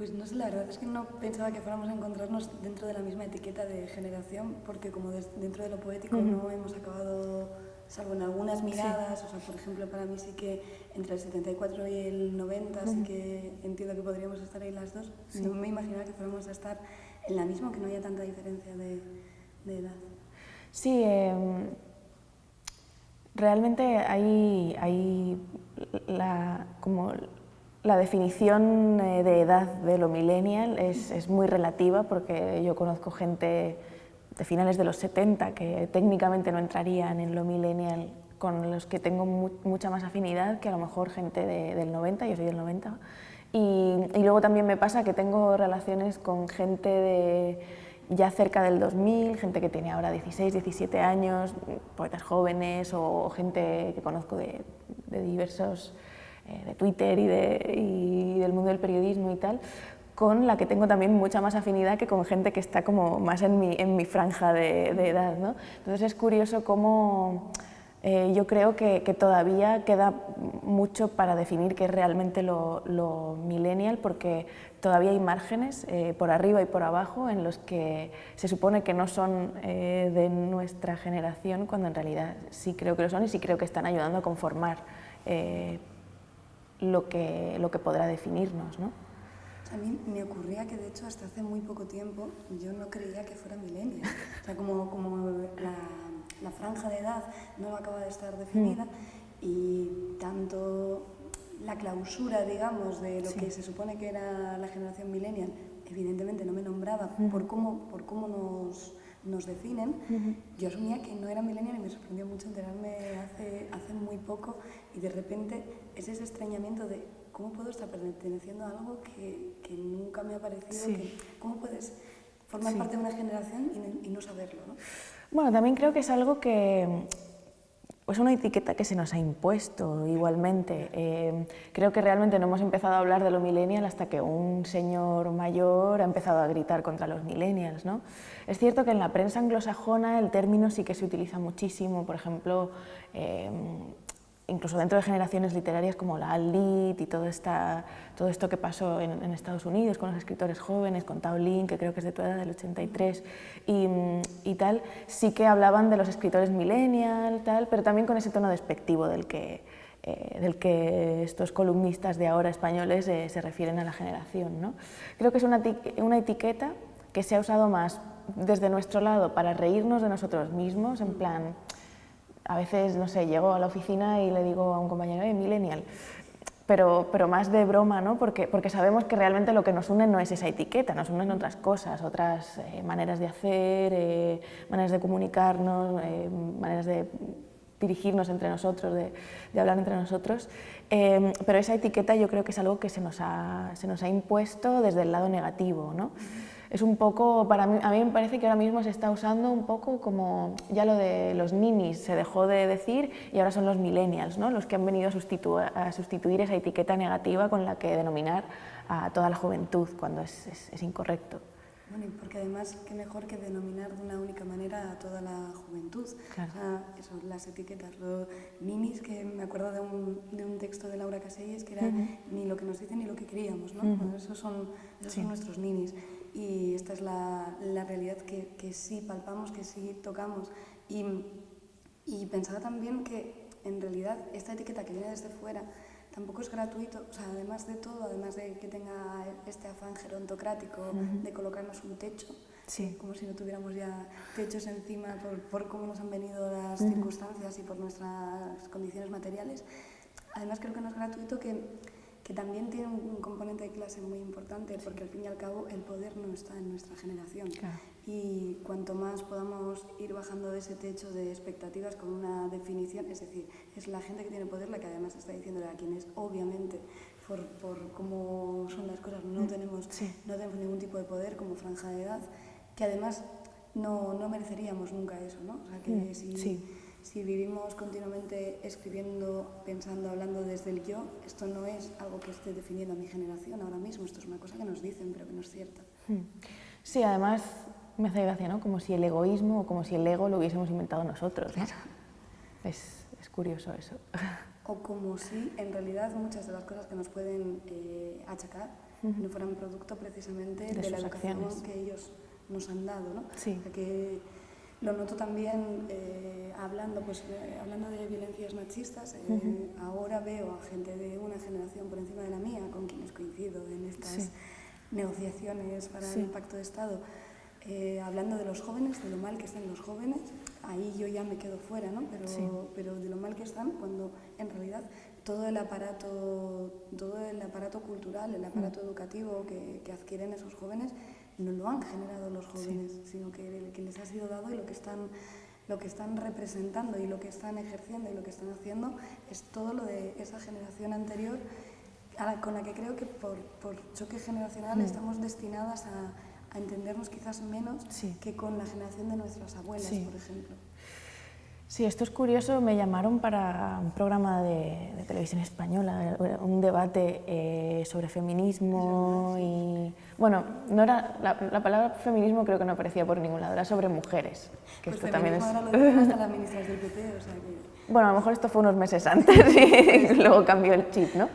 Pues no sé, la verdad es que no pensaba que fuéramos a encontrarnos dentro de la misma etiqueta de generación, porque como dentro de lo poético no hemos acabado, salvo en algunas miradas, o sea, por ejemplo, para mí sí que entre el 74 y el 90 sí que entiendo que podríamos estar ahí las dos. No me imaginaba que fuéramos a estar en la misma, que no haya tanta diferencia de, de edad. Sí, em, realmente hay, hay la, como la definición eh, de edad de lo millennial es, es, muy relativa porque yo conozco gente de finales de los 70 que técnicamente no entrarían en lo millennial con los que tengo mucha más afinidad que a lo mejor gente del 90, yo soy del 90. Y, luego también me pasa que tengo relaciones con gente de ya cerca del 2000, gente que tiene ahora 16, 17 años, poetas jóvenes o, gente que conozco de diversos eh, de Twitter y, de, y, del mundo del periodismo y tal, con la que tengo también mucha más afinidad que con gente que está como más en mi, en mi franja de, de edad. ¿no? Entonces es curioso cómo eh, yo creo que, que, todavía queda mucho para definir qué es realmente lo, lo millennial, porque todavía hay márgenes eh, por arriba y por abajo en los que se supone que no son de nuestra generación, cuando en realidad sí creo que lo son y sí creo que están ayudando a conformar lo que, lo que podrá definirnos. ¿no? A mí me ocurría que de hecho hasta hace muy poco tiempo yo no creía que fuera millennial. O sea, como, como la, la, franja de edad no acaba de estar definida mm. y tanto la clausura, digamos, de lo que se supone que era la generación millennial, evidentemente no me nombraba mm. por, cómo, por cómo nos nos definen, yo asumía que no era millennial y me sorprendió mucho enterarme hace, hace muy poco y de repente es ese extrañamiento de cómo puedo estar perteneciendo a algo que, que nunca me ha parecido, que, cómo puedes formar parte de una generación y, y no saberlo. ¿no? Bueno, también creo que es algo que pues una etiqueta que se nos ha impuesto igualmente. Eh, creo que realmente no hemos empezado a hablar de lo millennial hasta que un señor mayor ha empezado a gritar contra los millennials. ¿no? Es cierto que en la prensa anglosajona el término sí que se utiliza muchísimo, por ejemplo, eh, incluso dentro de generaciones literarias como la Lit y todo, esta, todo esto que pasó en, Estados Unidos con los escritores jóvenes, con Tao Lin, que creo que es de tu edad, del 83, y, y, tal, sí que hablaban de los escritores millennial, tal, pero también con ese tono despectivo del que, eh, del que estos columnistas de ahora españoles eh, se refieren a la generación. ¿no? Creo que es una, una etiqueta que se ha usado más desde nuestro lado para reírnos de nosotros mismos, en plan, a veces, no sé, llego a la oficina y le digo a un compañero, eh, millennial, pero, pero más de broma, ¿no? Porque, porque sabemos que realmente lo que nos une no es esa etiqueta, nos unen otras cosas, otras eh, maneras de hacer, eh, maneras de comunicarnos, eh, maneras de dirigirnos entre nosotros, de, de hablar entre nosotros, pero esa etiqueta yo creo que es algo que se nos ha, se nos ha impuesto desde el lado negativo, ¿no? Es un poco, para mí, a mí me parece que ahora mismo se está usando un poco como ya lo de los ninis se dejó de decir y ahora son los millennials, ¿no? los que han venido a, sustituir, a sustituir esa etiqueta negativa con la que denominar a toda la juventud cuando es, es, incorrecto. Bueno, y porque además, qué mejor que denominar de una única manera a toda la juventud. Claro. O sea, eso, las etiquetas, los ninis, que me acuerdo de un, de un texto de Laura Caselles, que era ni lo que nos dicen ni lo que queríamos, ¿no? bueno, esos son, esos son nuestros ninis y esta es la, la realidad que, que, sí palpamos, que sí tocamos. Y, y, pensaba también que en realidad esta etiqueta que viene desde fuera tampoco es gratuito, o sea, además de todo, además de que tenga este afán gerontocrático de colocarnos un techo, sí. como si no tuviéramos ya techos encima por, por cómo nos han venido las circunstancias y por nuestras condiciones materiales, además creo que no es gratuito que que también tiene un, componente de clase muy importante, porque al fin y al cabo el poder no está en nuestra generación. Y cuanto más podamos ir bajando de ese techo de expectativas con una definición, es decir, es la gente que tiene poder la que además está diciendo a quienes obviamente por, por cómo son las cosas no, mm, tenemos, no tenemos ningún tipo de poder como franja de edad, que además no, no mereceríamos nunca eso, ¿no? O sea, que mm, si, si vivimos continuamente escribiendo, pensando, hablando desde el yo, esto no es algo que esté definiendo a mi generación ahora mismo, esto es una cosa que nos dicen, pero que no es cierta. Hmm. Sí, además me hace gracia, ¿no? Como si el egoísmo o como si el ego lo hubiésemos inventado nosotros. Es, es, curioso eso. O como si en realidad muchas de las cosas que nos pueden eh, achacar no fueran producto precisamente de, la educación que ellos nos han dado. ¿no? Sí. que lo noto también eh, hablando, pues, eh, hablando de violencias machistas. Eh, ahora veo a gente de una generación por encima de la mía con quienes coincido en estas negociaciones para el pacto de Estado. hablando de los jóvenes, de lo mal que están los jóvenes, ahí yo ya me quedo fuera, ¿no? pero, pero de lo mal que están cuando en realidad todo el aparato, todo el aparato cultural, el aparato educativo que, que adquieren esos jóvenes no lo han generado los jóvenes, sino que, que les ha sido dado y lo que están lo que están representando y lo que están ejerciendo y lo que están haciendo es todo lo de esa generación anterior con la que creo que por, por choque generacional mm. estamos destinadas a, a, entendernos quizás menos que con la generación de nuestras abuelas, por ejemplo. Sí, esto es curioso. Me llamaron para un programa de, televisión española, un debate eh, sobre feminismo y... Bueno, no era, la, palabra feminismo creo que no aparecía por ningún lado, era sobre mujeres. Que pues esto también es... Ahora lo hasta la ministra del PP, o sea que... Bueno, a lo mejor esto fue unos meses antes y luego cambió el chip, ¿no?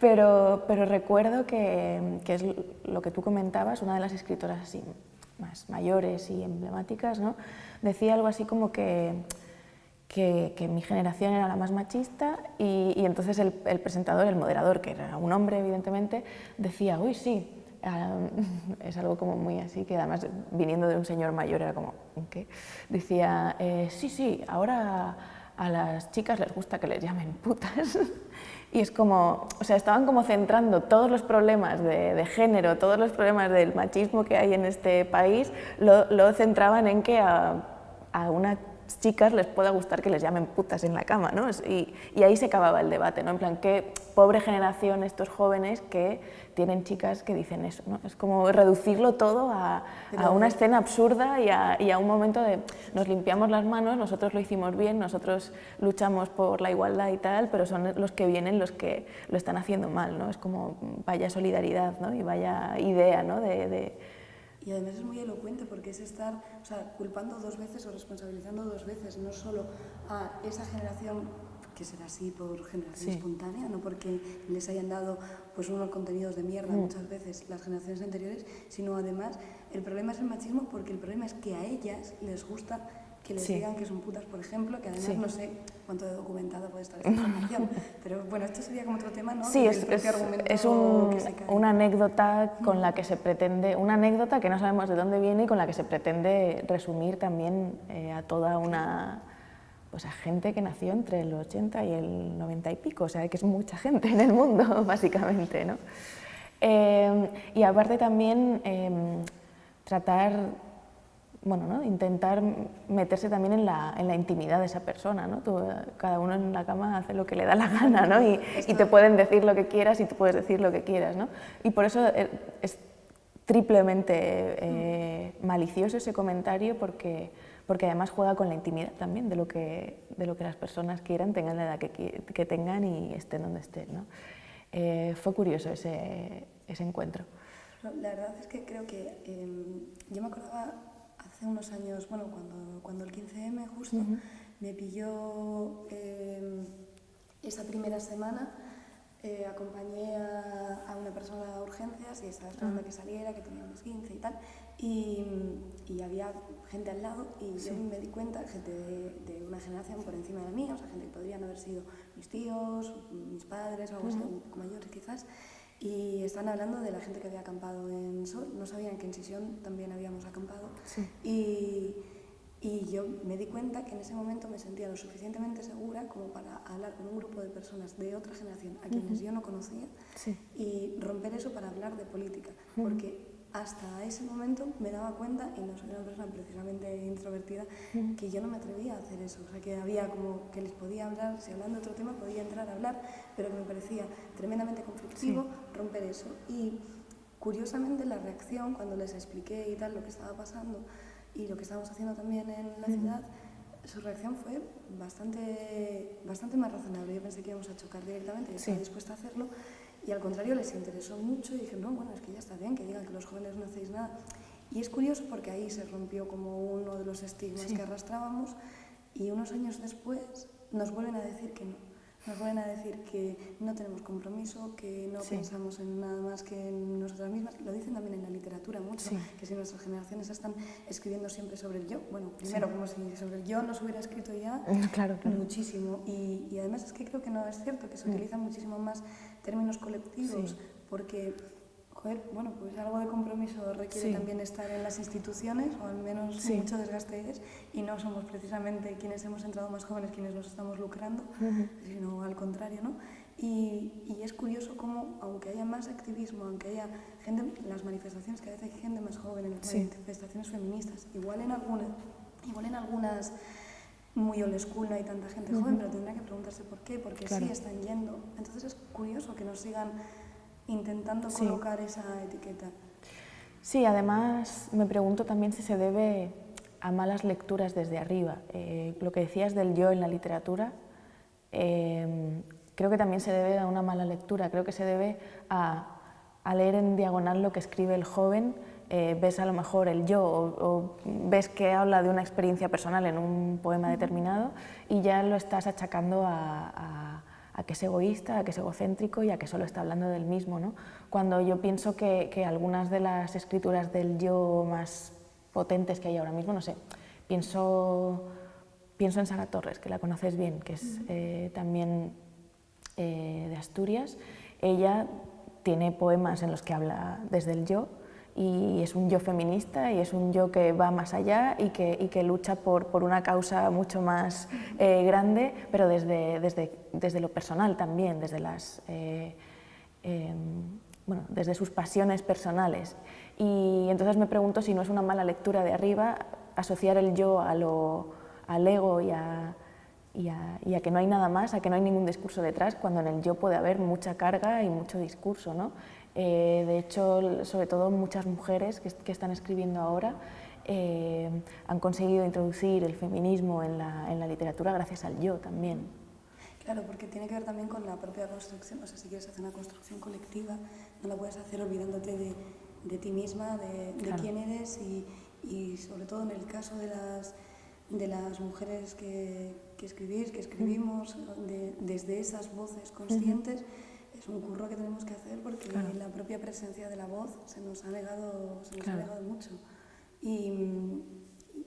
Pero, pero recuerdo que, que es lo que tú comentabas, una de las escritoras así más mayores y emblemáticas, ¿no? Decía algo así como que que, mi generación era la más machista y, entonces el, presentador, el moderador, que era un hombre evidentemente, decía, uy, sí, ah, es algo como muy así, que además viniendo de un señor mayor era como, ¿qué? Decía, eh, sí, sí, ahora a las chicas les gusta que les llamen putas. Y es como, o sea, estaban como centrando todos los problemas de, género, todos los problemas del machismo que hay en este país, lo, centraban en que a, a una chicas les pueda gustar que les llamen putas en la cama, ¿no? Y, y, ahí se acababa el debate, ¿no? En plan, qué pobre generación estos jóvenes que tienen chicas que dicen eso, ¿no? Es como reducirlo todo a, una escena absurda y a, un momento de nos limpiamos las manos, nosotros lo hicimos bien, nosotros luchamos por la igualdad y tal, pero son los que vienen los que lo están haciendo mal, ¿no? Es como vaya solidaridad, ¿no? Y vaya idea, ¿no? de y además es muy elocuente porque es estar o sea, culpando dos veces o responsabilizando dos veces, no solo a esa generación que será así por generación espontánea, no porque les hayan dado pues unos contenidos de mierda mm. muchas veces las generaciones anteriores, sino además el problema es el machismo porque el problema es que a ellas les gusta que les digan que son putas, por ejemplo, que además no sé cuánto de documentada puede estar esta información, pero bueno, esto sería como otro tema, ¿no? Sí, es, es, una anécdota con la que se pretende, una anécdota que no sabemos de dónde viene y con la que se pretende resumir también eh, a toda una pues a gente que nació entre el 80 y el 90 y pico, o sea, que es mucha gente en el mundo, básicamente, ¿no? Eh, y aparte también em, tratar bueno, ¿no? intentar meterse también en la, en la, intimidad de esa persona. ¿no? cada uno en la cama hace lo que le da la gana ¿no? y, y, te pueden decir lo que quieras y tú puedes decir lo que quieras. ¿no? Y por eso eh, es triplemente eh, malicioso ese comentario porque, porque además juega con la intimidad también de lo que, de lo que las personas quieran, tengan la edad que, que tengan y estén donde estén. ¿no? Eh, fue curioso ese, ese encuentro. La verdad es que creo que em, yo me acordaba hace unos años, bueno, cuando, cuando el 15M justo, me pilló eh, esa primera semana, eh, acompañé a, una persona a urgencias y estaba esperando que saliera, que tenía unos 15 y tal, y, y había gente al lado y yo me di cuenta, gente de, una generación por encima de la mía, o sea, gente que podrían haber sido mis tíos, mis padres o algo así, un poco mayores quizás, y están hablando de la gente que había acampado en Sol, no sabían que en Sisión también habíamos acampado. Y, y, yo me di cuenta que en ese momento me sentía lo suficientemente segura como para hablar con un grupo de personas de otra generación a quienes yo no conocía y romper eso para hablar de política. Porque hasta ese momento me daba cuenta, y no soy una persona precisamente introvertida, que yo no me atrevía a hacer eso. O sea, que había como que les podía hablar, si hablando de otro tema podía entrar a hablar, pero que me parecía tremendamente conflictivo romper eso. Y curiosamente la reacción, cuando les expliqué y tal lo que estaba pasando y lo que estábamos haciendo también en la ciudad, su reacción fue bastante, bastante más razonable. Yo pensé que íbamos a chocar directamente y estaba dispuesta a hacerlo. Y al contrario, les interesó mucho y dije, no, bueno, es que ya está bien que digan que los jóvenes no hacéis nada. Y es curioso porque ahí se rompió como uno de los estigmas que arrastrábamos y unos años después nos vuelven a decir que no. Nos vuelven a decir que no tenemos compromiso, que no pensamos en nada más que en nosotras mismas. Lo dicen también en la literatura mucho, que si nuestras generaciones están escribiendo siempre sobre el yo, bueno, primero como si sobre el yo no se hubiera escrito ya claro, muchísimo. Y, y, además es que creo que no es cierto, que se mm. utilizan muchísimo más términos colectivos, porque bueno, pues algo de compromiso requiere también estar en las instituciones, o al menos mucho desgaste es, y no somos precisamente quienes hemos entrado más jóvenes quienes nos estamos lucrando, sino al contrario, ¿no? Y, y, es curioso cómo, aunque haya más activismo, aunque haya gente, las manifestaciones, que a veces hay gente más joven en las manifestaciones feministas, igual en, alguna, igual en algunas muy old school no hay tanta gente joven, pero tendrá que preguntarse por qué, porque sí están yendo. Entonces es curioso que nos sigan intentando colocar esa etiqueta. Sí, además me pregunto también si se debe a malas lecturas desde arriba. Eh, lo que decías del yo en la literatura, em, creo que también se debe a una mala lectura, creo que se debe a, leer en diagonal lo que escribe el joven, eh, ves a lo mejor el yo o, ves que habla de una experiencia personal en un poema determinado y ya lo estás achacando a a que es egoísta, a que es egocéntrico y a que solo está hablando del mismo. ¿no? Cuando yo pienso que, que, algunas de las escrituras del yo más potentes que hay ahora mismo, no sé, pienso, pienso en Sara Torres, que la conoces bien, que es eh, también eh, de Asturias. Ella tiene poemas en los que habla desde el yo, y es un yo feminista y es un yo que va más allá y que, y que lucha por, por, una causa mucho más eh, grande, pero desde, desde, desde, lo personal también, desde, las, eh, em, bueno, desde sus pasiones personales. Y entonces me pregunto si no es una mala lectura de arriba asociar el yo a lo, al ego y a, y a, y a, que no hay nada más, a que no hay ningún discurso detrás, cuando en el yo puede haber mucha carga y mucho discurso. ¿no? Eh, de hecho, sobre todo muchas mujeres que, están escribiendo ahora eh, han conseguido introducir el feminismo en la, en la, literatura gracias al yo también. Claro, porque tiene que ver también con la propia construcción, o sea, si quieres hacer una construcción colectiva, no la puedes hacer olvidándote de, de ti misma, de, de quién eres y, y, sobre todo en el caso de las, de las mujeres que, que escribís, que escribimos, desde esas voces conscientes es un curro que tenemos que hacer porque la propia presencia de la voz se nos ha negado, se nos ha negado mucho. Y,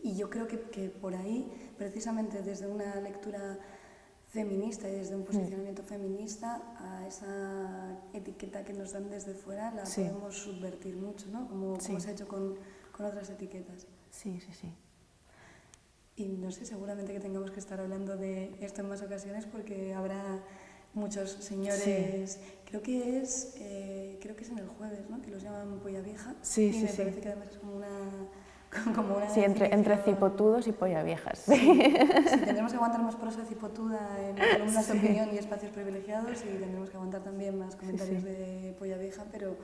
y yo creo que, que, por ahí, precisamente desde una lectura feminista y desde un mm. posicionamiento feminista, a esa etiqueta que nos dan desde fuera la podemos subvertir mucho, ¿no? como, como se ha hecho con, con otras etiquetas. Sí, sí, sí. Y no sé, seguramente que tengamos que estar hablando de esto en más ocasiones porque habrá muchos señores, creo que es eh, creo que es en el jueves, ¿no? que los llaman polla vieja. Sí, y sí, me parece que además es como una... Como una sí, entre, entre cipotudos y polla viejas. Sí. tendremos que aguantar más prosa cipotuda en columnas de opinión y espacios privilegiados y tendremos que aguantar también más comentarios de polla vieja, pero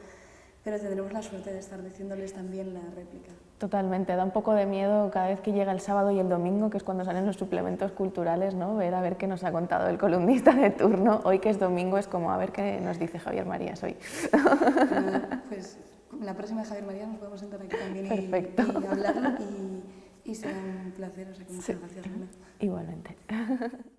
pero tendremos la suerte de estar diciéndoles también la réplica. Totalmente, da un poco de miedo cada vez que llega el sábado y el domingo, que es cuando salen los suplementos culturales, ¿no? ver a ver qué nos ha contado el columnista de turno. Hoy que es domingo es como a ver qué nos dice Javier Marías hoy. pues la próxima Javier Marías nos podemos sentar aquí también y, Perfecto. y hablarlo y, será un placer, o sea que muchas gracias. Igualmente.